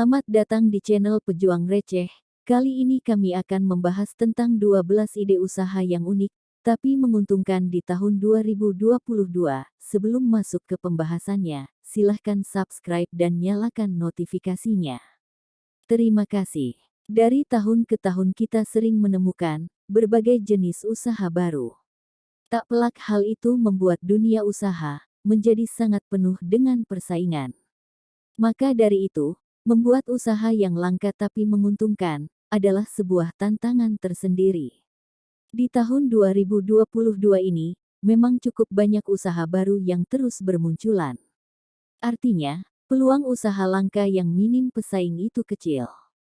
Selamat datang di channel Pejuang Receh. Kali ini kami akan membahas tentang 12 ide usaha yang unik, tapi menguntungkan di tahun 2022. Sebelum masuk ke pembahasannya, silahkan subscribe dan nyalakan notifikasinya. Terima kasih. Dari tahun ke tahun kita sering menemukan berbagai jenis usaha baru. Tak pelak hal itu membuat dunia usaha menjadi sangat penuh dengan persaingan. Maka dari itu, membuat usaha yang langka tapi menguntungkan adalah sebuah tantangan tersendiri. Di tahun 2022 ini, memang cukup banyak usaha baru yang terus bermunculan. Artinya, peluang usaha langka yang minim pesaing itu kecil.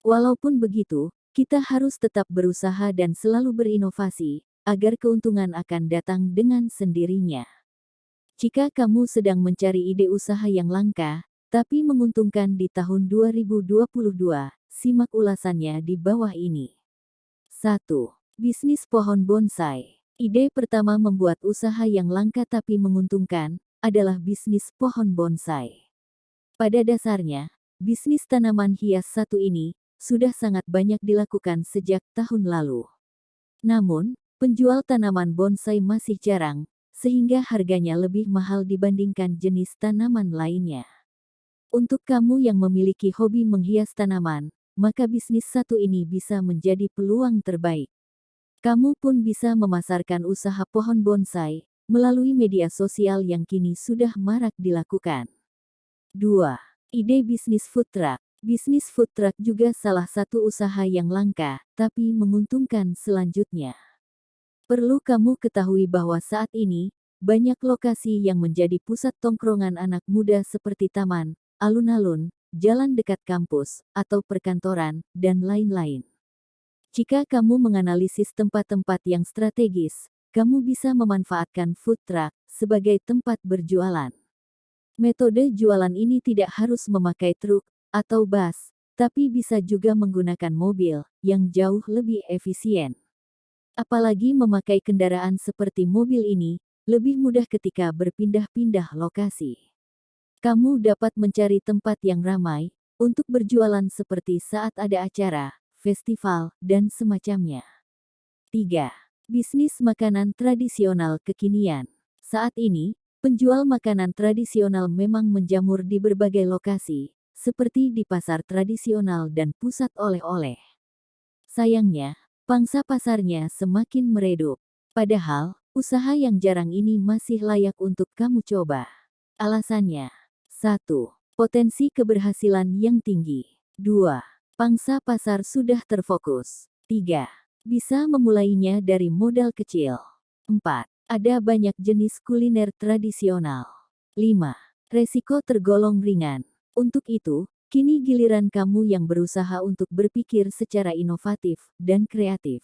Walaupun begitu, kita harus tetap berusaha dan selalu berinovasi, agar keuntungan akan datang dengan sendirinya. Jika kamu sedang mencari ide usaha yang langka, tapi menguntungkan di tahun 2022. Simak ulasannya di bawah ini. 1. Bisnis pohon bonsai. Ide pertama membuat usaha yang langka tapi menguntungkan adalah bisnis pohon bonsai. Pada dasarnya, bisnis tanaman hias satu ini sudah sangat banyak dilakukan sejak tahun lalu. Namun, penjual tanaman bonsai masih jarang, sehingga harganya lebih mahal dibandingkan jenis tanaman lainnya. Untuk kamu yang memiliki hobi menghias tanaman, maka bisnis satu ini bisa menjadi peluang terbaik. Kamu pun bisa memasarkan usaha pohon bonsai melalui media sosial yang kini sudah marak dilakukan. 2. Ide bisnis food truck. Bisnis food truck juga salah satu usaha yang langka, tapi menguntungkan selanjutnya. Perlu kamu ketahui bahwa saat ini, banyak lokasi yang menjadi pusat tongkrongan anak muda seperti taman, alun-alun, jalan dekat kampus, atau perkantoran, dan lain-lain. Jika kamu menganalisis tempat-tempat yang strategis, kamu bisa memanfaatkan food truck sebagai tempat berjualan. Metode jualan ini tidak harus memakai truk atau bus, tapi bisa juga menggunakan mobil yang jauh lebih efisien. Apalagi memakai kendaraan seperti mobil ini, lebih mudah ketika berpindah-pindah lokasi kamu dapat mencari tempat yang ramai untuk berjualan seperti saat ada acara, festival, dan semacamnya. 3. Bisnis makanan tradisional kekinian. Saat ini, penjual makanan tradisional memang menjamur di berbagai lokasi, seperti di pasar tradisional dan pusat oleh-oleh. Sayangnya, pangsa pasarnya semakin meredup. Padahal, usaha yang jarang ini masih layak untuk kamu coba. Alasannya, 1. Potensi keberhasilan yang tinggi. 2. Pangsa pasar sudah terfokus. 3. Bisa memulainya dari modal kecil. 4. Ada banyak jenis kuliner tradisional. 5. Resiko tergolong ringan. Untuk itu, kini giliran kamu yang berusaha untuk berpikir secara inovatif dan kreatif.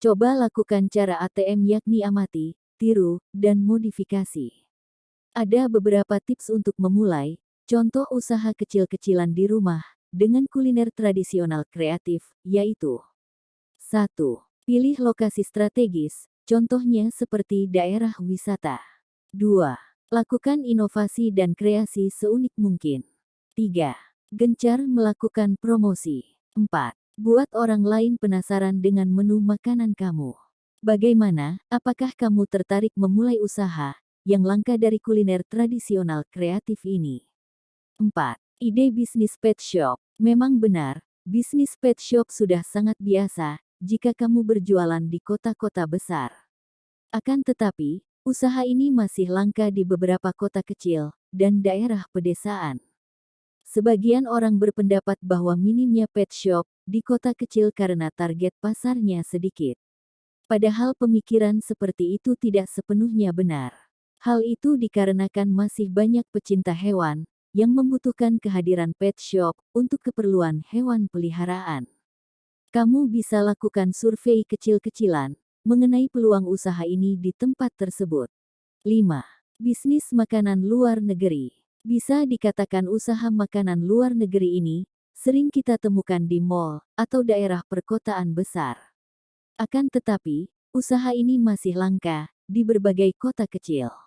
Coba lakukan cara ATM yakni amati, tiru, dan modifikasi. Ada beberapa tips untuk memulai, contoh usaha kecil-kecilan di rumah, dengan kuliner tradisional kreatif, yaitu 1. Pilih lokasi strategis, contohnya seperti daerah wisata. 2. Lakukan inovasi dan kreasi seunik mungkin. 3. Gencar melakukan promosi. 4. Buat orang lain penasaran dengan menu makanan kamu. Bagaimana, apakah kamu tertarik memulai usaha, yang langka dari kuliner tradisional kreatif ini. 4. Ide bisnis pet shop. Memang benar, bisnis pet shop sudah sangat biasa jika kamu berjualan di kota-kota besar. Akan tetapi, usaha ini masih langka di beberapa kota kecil dan daerah pedesaan. Sebagian orang berpendapat bahwa minimnya pet shop di kota kecil karena target pasarnya sedikit. Padahal pemikiran seperti itu tidak sepenuhnya benar. Hal itu dikarenakan masih banyak pecinta hewan yang membutuhkan kehadiran pet shop untuk keperluan hewan peliharaan. Kamu bisa lakukan survei kecil-kecilan mengenai peluang usaha ini di tempat tersebut. 5. Bisnis makanan luar negeri. Bisa dikatakan usaha makanan luar negeri ini sering kita temukan di mall atau daerah perkotaan besar. Akan tetapi, usaha ini masih langka di berbagai kota kecil.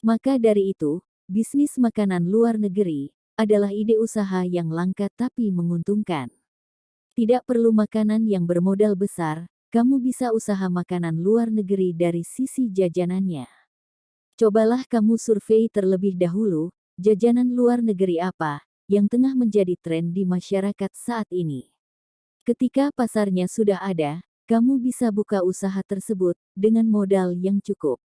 Maka dari itu, bisnis makanan luar negeri adalah ide usaha yang langka tapi menguntungkan. Tidak perlu makanan yang bermodal besar, kamu bisa usaha makanan luar negeri dari sisi jajanannya. Cobalah kamu survei terlebih dahulu, jajanan luar negeri apa yang tengah menjadi tren di masyarakat saat ini. Ketika pasarnya sudah ada, kamu bisa buka usaha tersebut dengan modal yang cukup.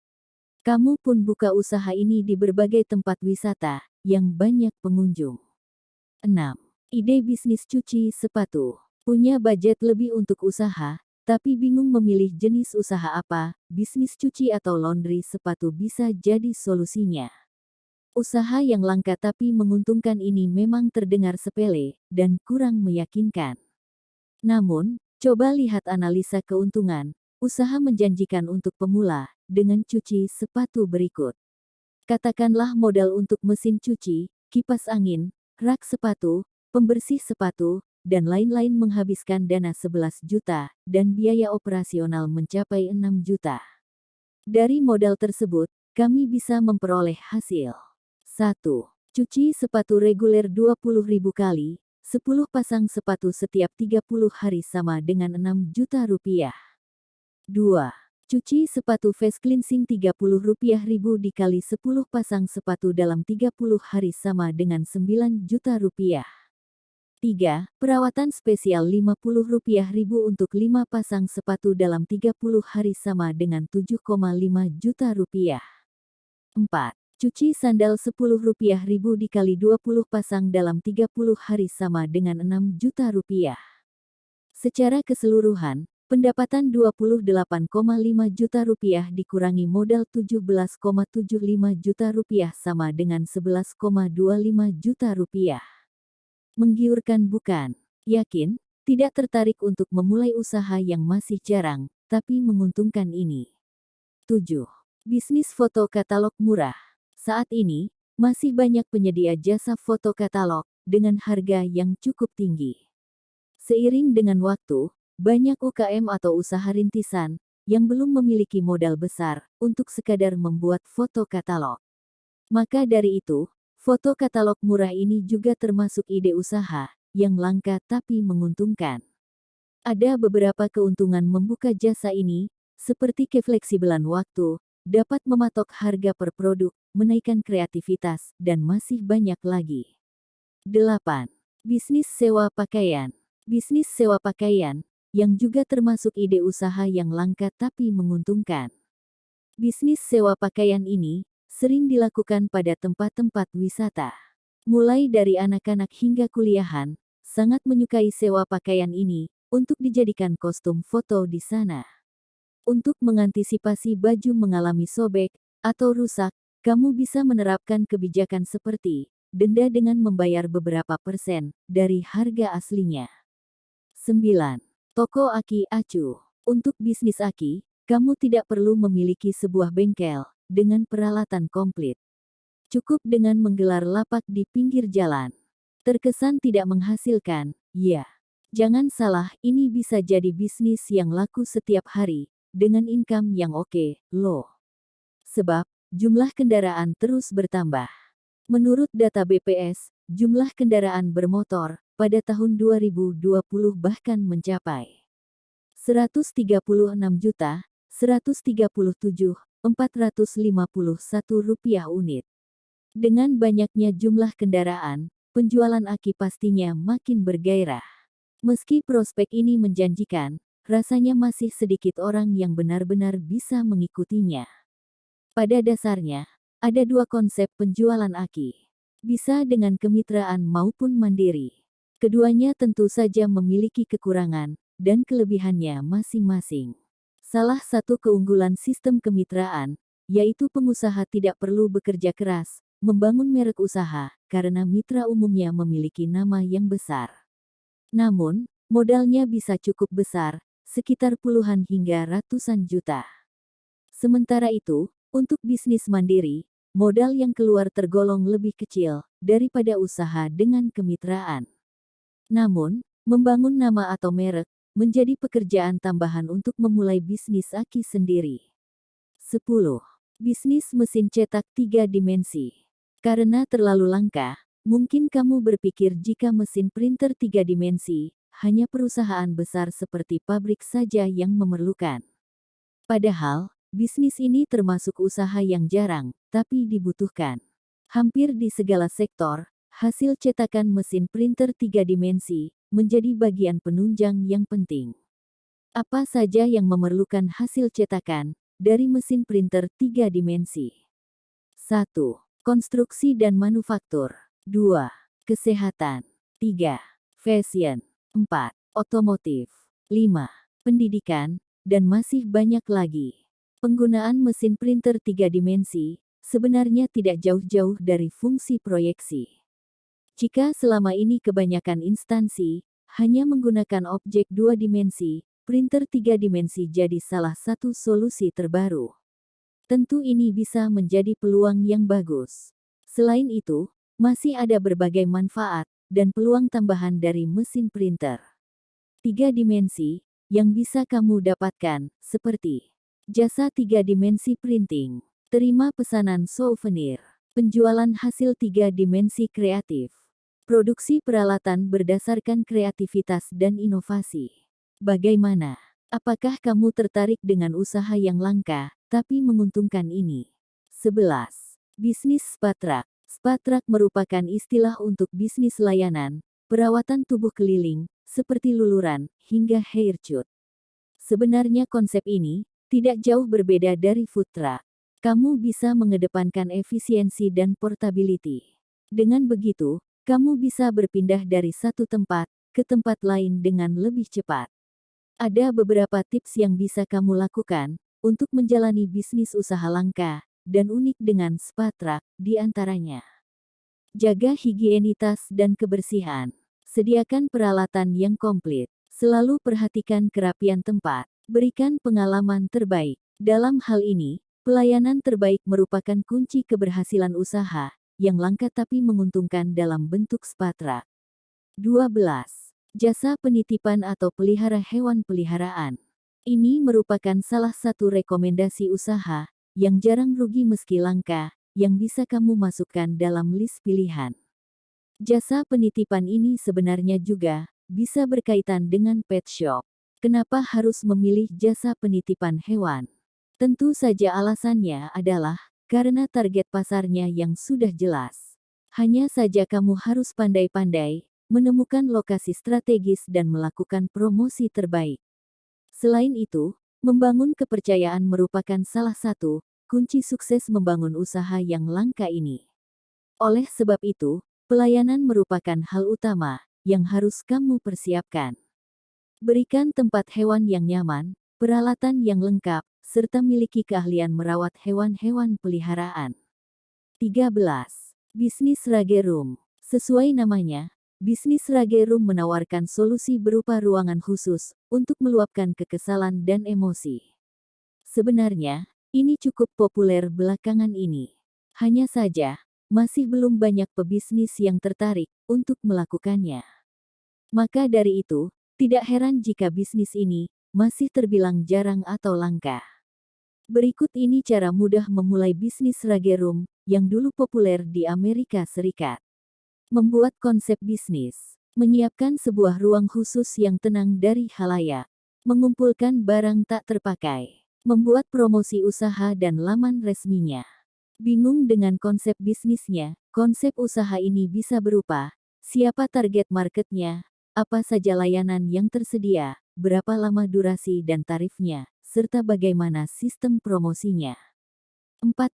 Kamu pun buka usaha ini di berbagai tempat wisata yang banyak pengunjung. 6. Ide bisnis cuci sepatu. Punya budget lebih untuk usaha, tapi bingung memilih jenis usaha apa, bisnis cuci atau laundry sepatu bisa jadi solusinya. Usaha yang langka tapi menguntungkan ini memang terdengar sepele dan kurang meyakinkan. Namun, coba lihat analisa keuntungan, usaha menjanjikan untuk pemula, dengan cuci sepatu berikut. Katakanlah modal untuk mesin cuci, kipas angin, rak sepatu, pembersih sepatu, dan lain-lain menghabiskan dana 11 juta, dan biaya operasional mencapai 6 juta. Dari modal tersebut, kami bisa memperoleh hasil. 1. Cuci sepatu reguler 20.000 kali, 10 pasang sepatu setiap 30 hari sama dengan 6 juta rupiah. 2. Cuci sepatu face cleansing 30 rupiah ribu dikali 10 pasang sepatu dalam 30 hari sama dengan 9 juta rupiah. 3. Perawatan spesial Rp50.000 untuk 5 pasang sepatu dalam 30 hari sama dengan 7,5 juta rupiah. 4. Cuci sandal Rp10.000 dikali 20 pasang dalam 30 hari sama dengan 6 juta rupiah. Secara keseluruhan, pendapatan 28,5 juta rupiah dikurangi modal 17,75 juta rupiah sama dengan 11,25 juta rupiah. Menggiurkan bukan? Yakin? Tidak tertarik untuk memulai usaha yang masih jarang, tapi menguntungkan ini. 7. Bisnis foto katalog murah. Saat ini, masih banyak penyedia jasa foto katalog dengan harga yang cukup tinggi. Seiring dengan waktu, banyak UKM atau usaha rintisan yang belum memiliki modal besar untuk sekadar membuat foto katalog. Maka dari itu, Foto katalog murah ini juga termasuk ide usaha yang langka tapi menguntungkan. Ada beberapa keuntungan membuka jasa ini, seperti kefleksibelan waktu, dapat mematok harga per produk, menaikkan kreativitas, dan masih banyak lagi. 8. Bisnis sewa pakaian. Bisnis sewa pakaian, yang juga termasuk ide usaha yang langka tapi menguntungkan. Bisnis sewa pakaian ini sering dilakukan pada tempat-tempat wisata. Mulai dari anak-anak hingga kuliahan, sangat menyukai sewa pakaian ini untuk dijadikan kostum foto di sana. Untuk mengantisipasi baju mengalami sobek atau rusak, kamu bisa menerapkan kebijakan seperti denda dengan membayar beberapa persen dari harga aslinya. 9. Toko Aki Acu Untuk bisnis Aki, kamu tidak perlu memiliki sebuah bengkel, dengan peralatan komplit. Cukup dengan menggelar lapak di pinggir jalan. Terkesan tidak menghasilkan, ya. Jangan salah, ini bisa jadi bisnis yang laku setiap hari, dengan income yang oke, loh. Sebab, jumlah kendaraan terus bertambah. Menurut data BPS, jumlah kendaraan bermotor pada tahun 2020 bahkan mencapai 136 juta 137 Rp451 unit. Dengan banyaknya jumlah kendaraan, penjualan aki pastinya makin bergairah. Meski prospek ini menjanjikan, rasanya masih sedikit orang yang benar-benar bisa mengikutinya. Pada dasarnya, ada dua konsep penjualan aki. Bisa dengan kemitraan maupun mandiri. Keduanya tentu saja memiliki kekurangan dan kelebihannya masing-masing. Salah satu keunggulan sistem kemitraan, yaitu pengusaha tidak perlu bekerja keras, membangun merek usaha, karena mitra umumnya memiliki nama yang besar. Namun, modalnya bisa cukup besar, sekitar puluhan hingga ratusan juta. Sementara itu, untuk bisnis mandiri, modal yang keluar tergolong lebih kecil daripada usaha dengan kemitraan. Namun, membangun nama atau merek menjadi pekerjaan tambahan untuk memulai bisnis Aki sendiri. 10. Bisnis mesin cetak tiga dimensi. Karena terlalu langka, Mungkin kamu berpikir jika mesin printer tiga dimensi hanya perusahaan besar seperti pabrik saja yang memerlukan. Padahal, bisnis ini termasuk usaha yang jarang, tapi dibutuhkan. Hampir di segala sektor, hasil cetakan mesin printer tiga dimensi menjadi bagian penunjang yang penting. Apa saja yang memerlukan hasil cetakan dari mesin printer tiga dimensi? 1. Konstruksi dan manufaktur 2. Kesehatan. 3. Fashion. 4. Otomotif. 5. Pendidikan, dan masih banyak lagi. Penggunaan mesin printer tiga dimensi sebenarnya tidak jauh-jauh dari fungsi proyeksi. Jika selama ini kebanyakan instansi hanya menggunakan objek dua dimensi, printer tiga dimensi jadi salah satu solusi terbaru. Tentu ini bisa menjadi peluang yang bagus. Selain itu, masih ada berbagai manfaat dan peluang tambahan dari mesin printer. Tiga dimensi yang bisa kamu dapatkan, seperti jasa tiga dimensi printing, terima pesanan souvenir, penjualan hasil tiga dimensi kreatif, produksi peralatan berdasarkan kreativitas dan inovasi. Bagaimana? Apakah kamu tertarik dengan usaha yang langka, tapi menguntungkan ini? 11. Bisnis Spatrak Spatrak merupakan istilah untuk bisnis layanan, perawatan tubuh keliling, seperti luluran, hingga haircut. Sebenarnya konsep ini tidak jauh berbeda dari truck. Kamu bisa mengedepankan efisiensi dan portability. Dengan begitu, kamu bisa berpindah dari satu tempat ke tempat lain dengan lebih cepat. Ada beberapa tips yang bisa kamu lakukan untuk menjalani bisnis usaha langka dan unik dengan Spatrak, di antaranya. Jaga higienitas dan kebersihan. Sediakan peralatan yang komplit. Selalu perhatikan kerapian tempat. Berikan pengalaman terbaik. Dalam hal ini, pelayanan terbaik merupakan kunci keberhasilan usaha, yang langka tapi menguntungkan dalam bentuk Spatrak. 12. Jasa penitipan atau pelihara hewan peliharaan. Ini merupakan salah satu rekomendasi usaha yang jarang rugi meski langka, yang bisa kamu masukkan dalam list pilihan. Jasa penitipan ini sebenarnya juga bisa berkaitan dengan pet shop. Kenapa harus memilih jasa penitipan hewan? Tentu saja alasannya adalah karena target pasarnya yang sudah jelas. Hanya saja kamu harus pandai-pandai menemukan lokasi strategis dan melakukan promosi terbaik. Selain itu, membangun kepercayaan merupakan salah satu kunci sukses membangun usaha yang langka ini. Oleh sebab itu, pelayanan merupakan hal utama yang harus kamu persiapkan. Berikan tempat hewan yang nyaman, peralatan yang lengkap, serta miliki keahlian merawat hewan-hewan peliharaan. 13. Bisnis Rage Room Sesuai namanya, bisnis Rage Room menawarkan solusi berupa ruangan khusus untuk meluapkan kekesalan dan emosi. Sebenarnya, ini cukup populer belakangan ini. Hanya saja, masih belum banyak pebisnis yang tertarik untuk melakukannya. Maka dari itu, tidak heran jika bisnis ini masih terbilang jarang atau langka. Berikut ini cara mudah memulai bisnis rage room yang dulu populer di Amerika Serikat. Membuat konsep bisnis, menyiapkan sebuah ruang khusus yang tenang dari halayak, mengumpulkan barang tak terpakai membuat promosi usaha dan laman resminya. Bingung dengan konsep bisnisnya, konsep usaha ini bisa berupa, siapa target marketnya, apa saja layanan yang tersedia, berapa lama durasi dan tarifnya, serta bagaimana sistem promosinya. 14.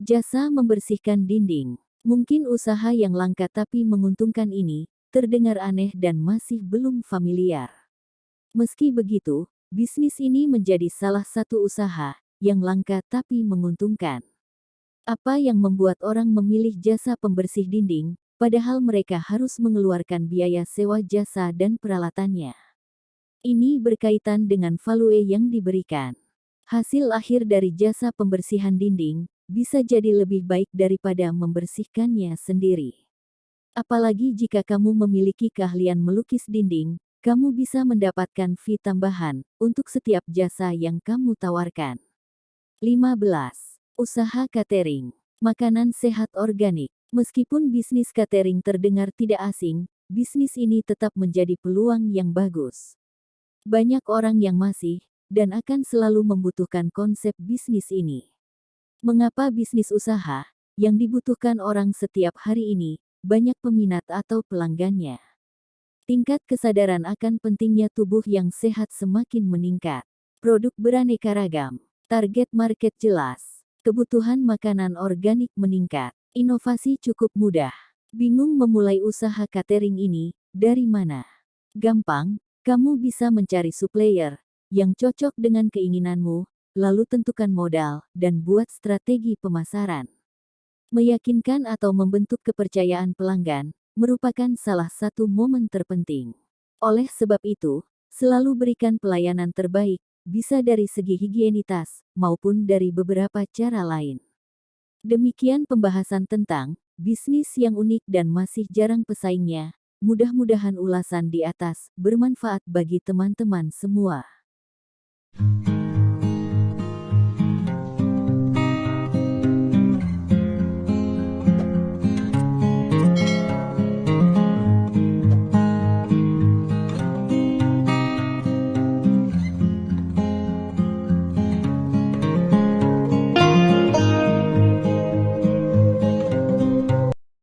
Jasa membersihkan dinding. Mungkin usaha yang langka tapi menguntungkan ini, terdengar aneh dan masih belum familiar. Meski begitu, Bisnis ini menjadi salah satu usaha yang langka tapi menguntungkan. Apa yang membuat orang memilih jasa pembersih dinding, padahal mereka harus mengeluarkan biaya sewa jasa dan peralatannya? Ini berkaitan dengan value yang diberikan. Hasil akhir dari jasa pembersihan dinding bisa jadi lebih baik daripada membersihkannya sendiri. Apalagi jika kamu memiliki keahlian melukis dinding, kamu bisa mendapatkan fee tambahan untuk setiap jasa yang kamu tawarkan. 15. Usaha catering. Makanan sehat organik. Meskipun bisnis catering terdengar tidak asing, bisnis ini tetap menjadi peluang yang bagus. Banyak orang yang masih dan akan selalu membutuhkan konsep bisnis ini. Mengapa bisnis usaha yang dibutuhkan orang setiap hari ini banyak peminat atau pelanggannya? Tingkat kesadaran akan pentingnya tubuh yang sehat semakin meningkat. Produk beraneka ragam, target market jelas, kebutuhan makanan organik meningkat. Inovasi cukup mudah. Bingung memulai usaha catering ini, dari mana? Gampang, kamu bisa mencari supplier yang cocok dengan keinginanmu, lalu tentukan modal dan buat strategi pemasaran. Meyakinkan atau membentuk kepercayaan pelanggan merupakan salah satu momen terpenting. Oleh sebab itu, selalu berikan pelayanan terbaik, bisa dari segi higienitas maupun dari beberapa cara lain. Demikian pembahasan tentang bisnis yang unik dan masih jarang pesaingnya. Mudah-mudahan ulasan di atas bermanfaat bagi teman-teman semua.